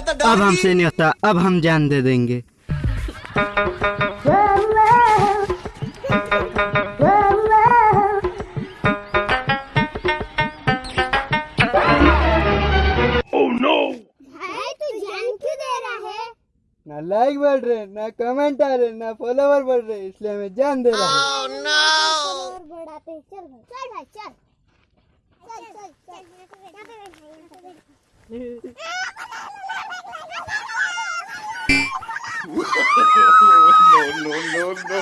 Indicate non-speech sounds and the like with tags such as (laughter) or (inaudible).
अब हमसे नहीं होता अब हम जान दे देंगे। भाई तू जान क्यों दे रहा है? ना लाइक बढ़ रहे ना कमेंट आ रहे ना फॉलोवर बढ़ रहे इसलिए मैं जान दे रहा हूँ। और बढ़ाते चल चल भाई चल। चल चल चल। (laughs) no, no, no, no.